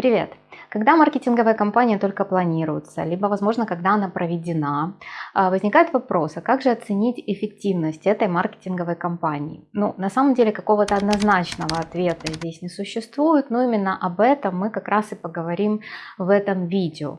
Привет! Когда маркетинговая кампания только планируется, либо, возможно, когда она проведена, а, возникает вопрос, а как же оценить эффективность этой маркетинговой кампании? Ну, на самом деле, какого-то однозначного ответа здесь не существует, но именно об этом мы как раз и поговорим в этом видео.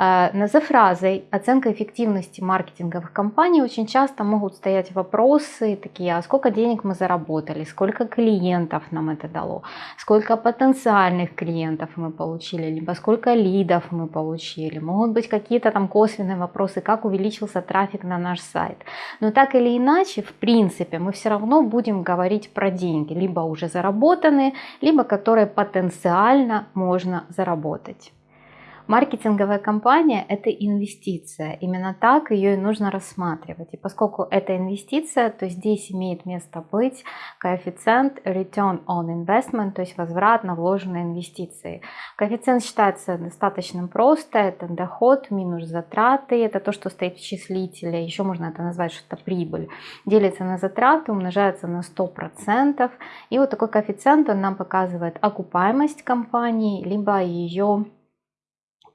А, за фразой оценка эффективности маркетинговых кампаний очень часто могут стоять вопросы такие, а сколько денег мы заработали, сколько клиентов нам это дало, сколько потенциальных клиентов мы получили, либо сколько лидов мы получили. Могут быть какие-то там косвенные вопросы, как увеличился трафик на наш сайт. Но так или иначе, в принципе, мы все равно будем говорить про деньги, либо уже заработанные, либо которые потенциально можно заработать. Маркетинговая кампания – это инвестиция. Именно так ее и нужно рассматривать. И поскольку это инвестиция, то здесь имеет место быть коэффициент Return on Investment, то есть возврат на вложенные инвестиции. Коэффициент считается достаточно просто. Это доход минус затраты. Это то, что стоит в числителе. Еще можно это назвать что-то прибыль. Делится на затраты, умножается на 100%. И вот такой коэффициент он нам показывает окупаемость компании, либо ее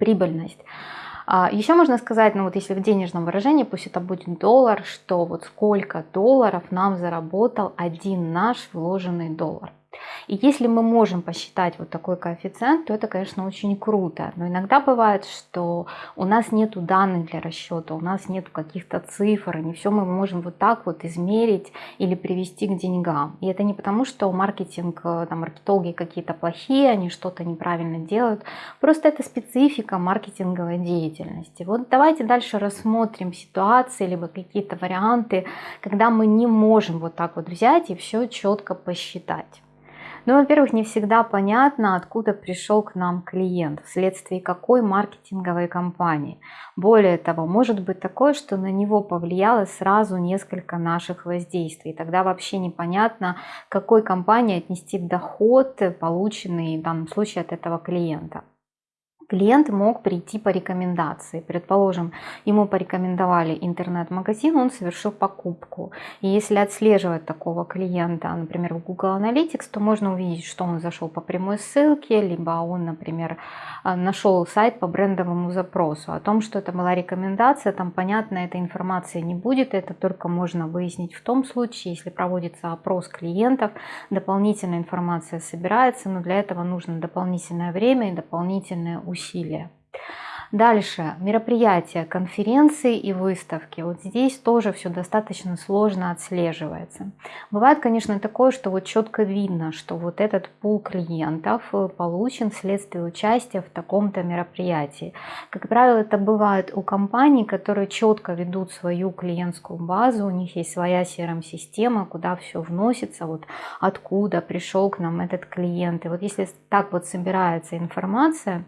прибыльность. А, Еще можно сказать, ну вот если в денежном выражении, пусть это будет доллар, что вот сколько долларов нам заработал один наш вложенный доллар. И если мы можем посчитать вот такой коэффициент, то это, конечно, очень круто. Но иногда бывает, что у нас нет данных для расчета, у нас нет каких-то цифр, не все мы можем вот так вот измерить или привести к деньгам. И это не потому, что маркетинг, э, там, маркетологи какие-то плохие, они что-то неправильно делают. Просто это специфика маркетинговой деятельности. Вот давайте дальше рассмотрим ситуации, либо какие-то варианты, когда мы не можем вот так вот взять и все четко посчитать. Ну, во-первых, не всегда понятно, откуда пришел к нам клиент, вследствие какой маркетинговой кампании. Более того, может быть такое, что на него повлияло сразу несколько наших воздействий. Тогда вообще непонятно, какой компании отнести доход, полученный в данном случае от этого клиента клиент мог прийти по рекомендации. Предположим, ему порекомендовали интернет-магазин, он совершил покупку. И если отслеживать такого клиента, например, в Google Analytics, то можно увидеть, что он зашел по прямой ссылке, либо он, например, э, нашел сайт по брендовому запросу. О том, что это была рекомендация, там понятно, этой информации не будет. Это только можно выяснить в том случае, если проводится опрос клиентов, дополнительная информация собирается, но для этого нужно дополнительное время и дополнительные усилия усилия. Дальше, мероприятия, конференции и выставки. Вот здесь тоже все достаточно сложно отслеживается. Бывает, конечно, такое, что вот четко видно, что вот этот пул клиентов э, получен вследствие участия в таком-то мероприятии. Как правило, это бывает у компаний, которые четко ведут свою клиентскую базу, у них есть своя CRM-система, куда все вносится, вот откуда пришел к нам этот клиент. И вот если так вот собирается информация,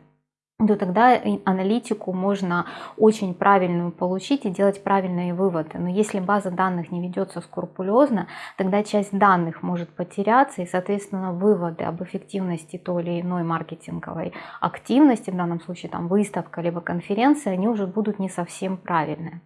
то тогда аналитику можно очень правильную получить и делать правильные выводы. Но если база данных не ведется скрупулезно, тогда часть данных может потеряться, и, соответственно, выводы об эффективности той или иной маркетинговой активности, в данном случае там выставка либо конференция, они уже будут не совсем правильные.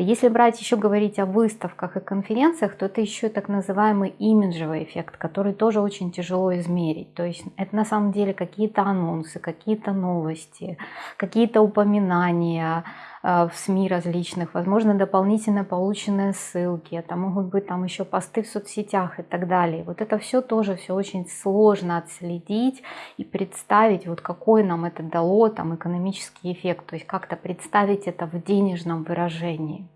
Если брать еще говорить о выставках и конференциях, то это еще так называемый имиджевый эффект, который тоже очень тяжело измерить. То есть это на самом деле какие-то анонсы, какие-то новости, какие-то упоминания, в СМИ различных, возможно, дополнительно полученные ссылки, это могут быть там еще посты в соцсетях и так далее. Вот это все тоже все очень сложно отследить и представить, вот какой нам это дало там экономический эффект, то есть как-то представить это в денежном выражении.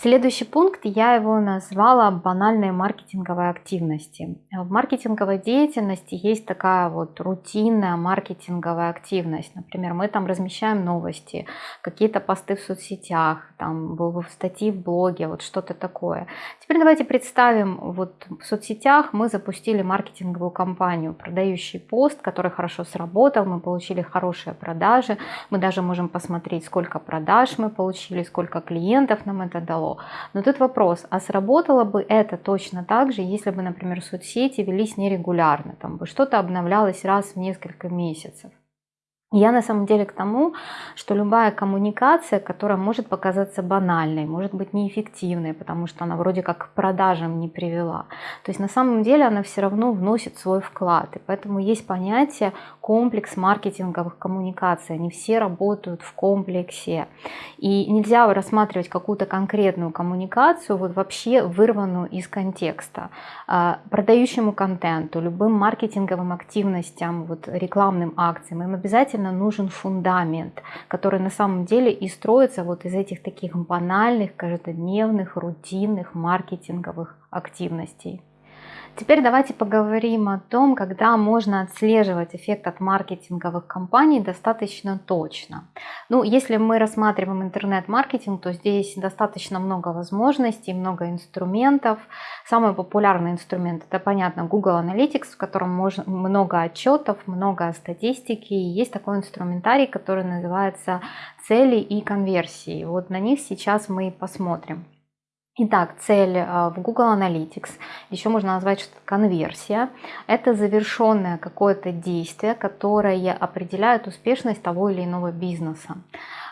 Следующий пункт, я его назвала банальной маркетинговой активности. В маркетинговой деятельности есть такая вот рутинная маркетинговая активность. Например, мы там размещаем новости, какие-то посты в соцсетях, там статьи в блоге, вот что-то такое. Теперь давайте представим, вот в соцсетях мы запустили маркетинговую кампанию, продающий пост, который хорошо сработал, мы получили хорошие продажи, мы даже можем посмотреть, сколько продаж мы получили, сколько клиентов нам это дало Но тут вопрос, а сработало бы это точно так же, если бы, например, соцсети велись нерегулярно, там бы что-то обновлялось раз в несколько месяцев? Я на самом деле к тому, что любая коммуникация, которая может показаться банальной, может быть неэффективной, потому что она вроде как к продажам не привела. То есть на самом деле она все равно вносит свой вклад. И поэтому есть понятие комплекс маркетинговых коммуникаций. Они все работают в комплексе. И нельзя рассматривать какую-то конкретную коммуникацию вот вообще вырванную из контекста. А, продающему контенту, любым маркетинговым активностям, вот рекламным акциям им обязательно обязательно нужен фундамент, который на самом деле и строится вот из этих таких банальных, каждодневных, рутинных маркетинговых активностей. Теперь давайте поговорим о том, когда можно отслеживать эффект от маркетинговых кампаний достаточно точно. Ну, если мы рассматриваем интернет-маркетинг, то здесь достаточно много возможностей, много инструментов. Самый популярный инструмент это, понятно, Google Analytics, в котором можно, много отчетов, много статистики. И есть такой инструментарий, который называется цели и конверсии. Вот на них сейчас мы и посмотрим. Итак, цель а, в Google Analytics, еще можно назвать что конверсия, это завершенное какое-то действие, которое определяет успешность того или иного бизнеса.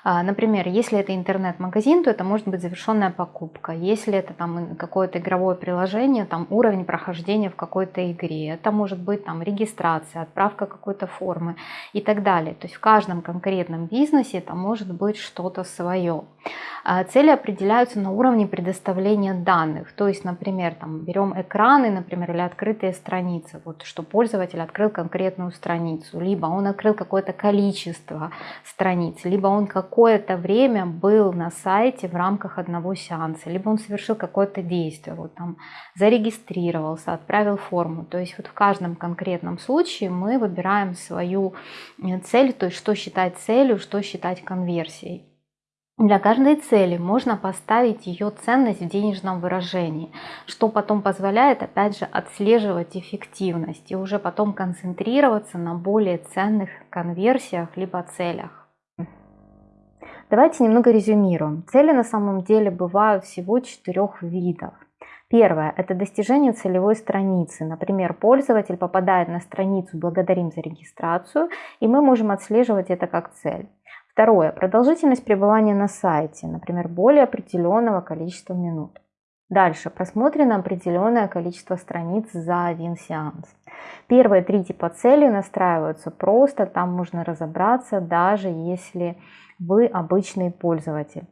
А, например, если это интернет-магазин, то это может быть завершенная покупка. Если это там какое-то игровое приложение, там уровень прохождения в какой-то игре. Это может быть там регистрация, отправка какой-то формы и так далее. То есть в каждом конкретном бизнесе это может быть что-то свое. А, цели определяются на уровне предоставления данных. То есть, например, там берем экраны, например, или открытые страницы. Вот что пользователь открыл конкретную страницу, либо он открыл какое-то количество страниц, либо он как какое-то время был на сайте в рамках одного сеанса, либо он совершил какое-то действие, вот там зарегистрировался, отправил форму. То есть вот в каждом конкретном случае мы выбираем свою э, цель, то есть что считать целью, что считать конверсией. Для каждой цели можно поставить ее ценность в денежном выражении, что потом позволяет опять же отслеживать эффективность и уже потом концентрироваться на более ценных конверсиях либо целях. Давайте немного резюмируем. Цели на самом деле бывают всего четырех видов. Первое – это достижение целевой страницы. Например, пользователь попадает на страницу «Благодарим за регистрацию», и мы можем отслеживать это как цель. Второе – продолжительность пребывания на сайте, например, более определенного количества минут. Дальше просмотрено определенное количество страниц за один сеанс. Первые три типа целей настраиваются просто, там можно разобраться, даже если вы обычный пользователь.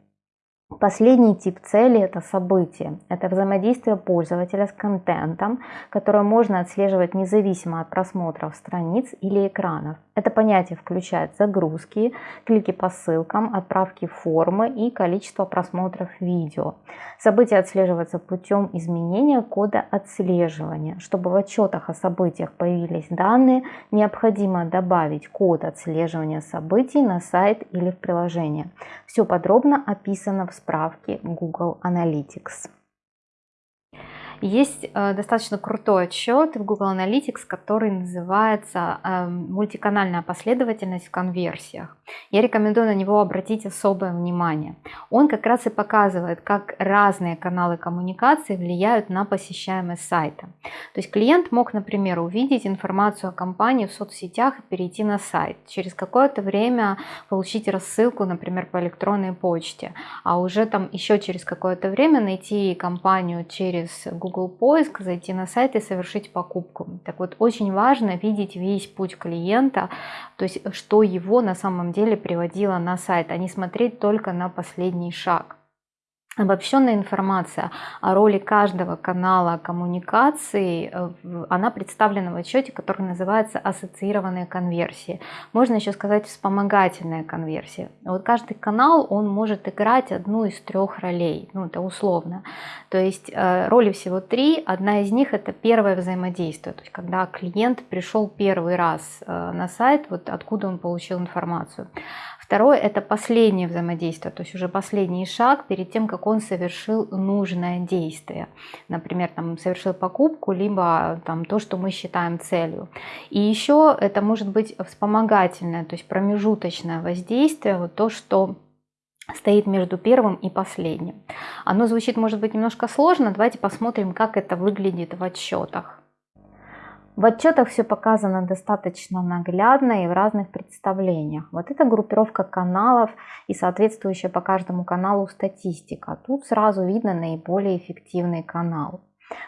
Последний тип цели – это событие. Это взаимодействие пользователя с контентом, которое можно отслеживать независимо от просмотров страниц или экранов. Это понятие включает загрузки, клики по ссылкам, отправки формы и количество просмотров видео. События отслеживаются путем изменения кода отслеживания. Чтобы в отчетах о событиях появились данные, необходимо добавить код отслеживания событий на сайт или в приложение. Все подробно описано в справке Google Analytics. Есть э, достаточно крутой отчет в Google Analytics, который называется э, «Мультиканальная последовательность в конверсиях». Я рекомендую на него обратить особое внимание. Он как раз и показывает, как разные каналы коммуникации влияют на посещаемость сайта. То есть клиент мог, например, увидеть информацию о компании в соцсетях и перейти на сайт. Через какое-то время получить рассылку, например, по электронной почте, а уже там еще через какое-то время найти компанию через Google поиск, зайти на сайт и совершить покупку. Так вот, очень важно видеть весь путь клиента, то есть что его на самом деле приводило на сайт, а не смотреть только на последний шаг. Обобщенная информация о роли каждого канала коммуникации, э, она представлена в отчете, который называется ассоциированные конверсии. Можно еще сказать вспомогательная конверсия. Вот каждый канал, он может играть одну из трех ролей, ну это условно. То есть э, роли всего три, одна из них это первое взаимодействие, то есть когда клиент пришел первый раз э, на сайт, вот откуда он получил информацию. Второе – это последнее взаимодействие, то есть уже последний шаг перед тем, как он совершил нужное действие. Например, там, совершил покупку, либо там, то, что мы считаем целью. И еще это может быть вспомогательное, то есть промежуточное воздействие, вот то, что стоит между первым и последним. Оно звучит, может быть, немножко сложно. Давайте посмотрим, как это выглядит в отчетах. В отчетах все показано достаточно наглядно и в разных представлениях. Вот это группировка каналов и соответствующая по каждому каналу статистика. Тут сразу видно наиболее эффективный канал.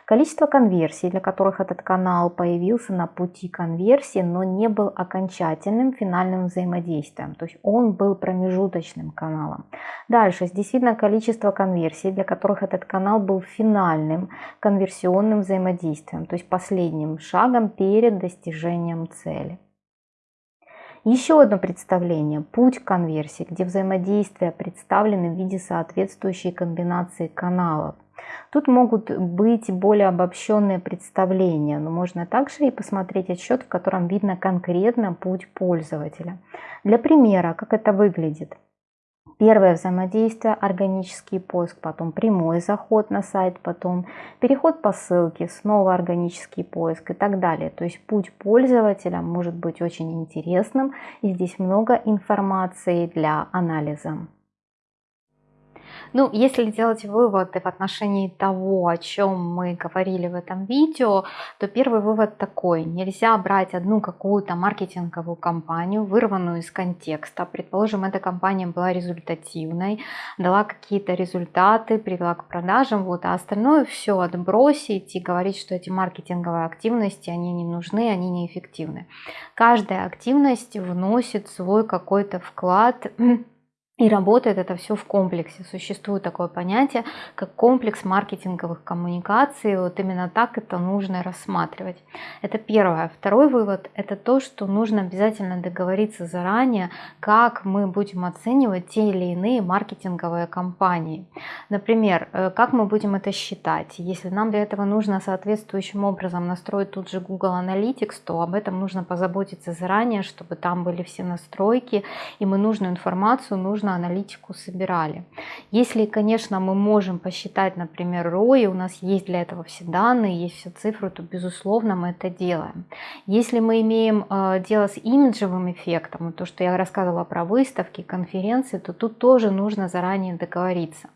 Количество конверсий, для которых этот канал появился на пути конверсии, но не был окончательным финальным взаимодействием. То есть он был промежуточным каналом. Дальше здесь видно количество конверсий, для которых этот канал был финальным конверсионным взаимодействием, то есть последним шагом перед достижением цели. Еще одно представление – путь конверсии, где взаимодействия представлены в виде соответствующей комбинации каналов. Тут могут быть более обобщенные представления, но можно также и посмотреть отчет, в котором видно конкретно путь пользователя. Для примера, как это выглядит. Первое взаимодействие, органический поиск, потом прямой заход на сайт, потом переход по ссылке, снова органический поиск и так далее. То есть путь пользователя может быть очень интересным и здесь много информации для анализа. Ну, если делать выводы в отношении того, о чем мы говорили в этом видео, то первый вывод такой. Нельзя брать одну какую-то маркетинговую кампанию, вырванную из контекста. Предположим, эта кампания была результативной, дала какие-то результаты, привела к продажам, вот, а остальное все отбросить и говорить, что эти маркетинговые активности, они не нужны, они неэффективны. Каждая активность вносит свой какой-то вклад и работает это все в комплексе. Существует такое понятие, как комплекс маркетинговых коммуникаций. Вот именно так это нужно рассматривать. Это первое. Второй вывод – это то, что нужно обязательно договориться заранее, как мы будем оценивать те или иные маркетинговые кампании. Например, э, как мы будем это считать. Если нам для этого нужно соответствующим образом настроить тут же Google Analytics, то об этом нужно позаботиться заранее, чтобы там были все настройки, и мы нужную информацию нужно нужно аналитику собирали. Если, конечно, мы можем посчитать, например, ROI, у нас есть для этого все данные, есть все цифры, то, безусловно, мы это делаем. Если мы имеем э, дело с имиджевым эффектом, то, что я рассказывала про выставки, конференции, то тут тоже нужно заранее договориться.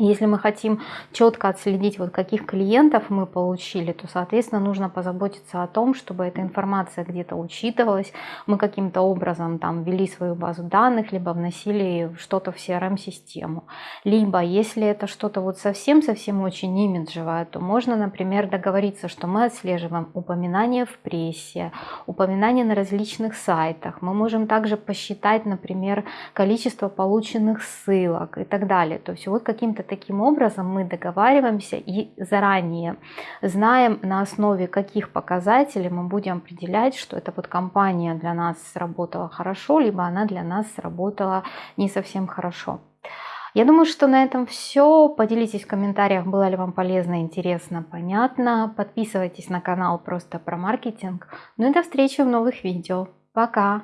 Если мы хотим четко отследить, вот каких клиентов мы получили, то, соответственно, нужно позаботиться о том, чтобы эта информация где-то учитывалась, мы каким-то образом там ввели свою базу данных, либо вносили что-то в CRM-систему. Либо, если это что-то вот совсем-совсем очень имиджевое, то можно, например, договориться, что мы отслеживаем упоминания в прессе, упоминания на различных сайтах. Мы можем также посчитать, например, количество полученных ссылок и так далее. То есть вот каким-то таким образом мы договариваемся и заранее знаем, на основе каких показателей мы будем определять, что эта вот компания для нас сработала хорошо, либо она для нас сработала не совсем хорошо. Я думаю, что на этом все. Поделитесь в комментариях, было ли вам полезно, интересно, понятно. Подписывайтесь на канал просто про маркетинг. Ну и до встречи в новых видео. Пока!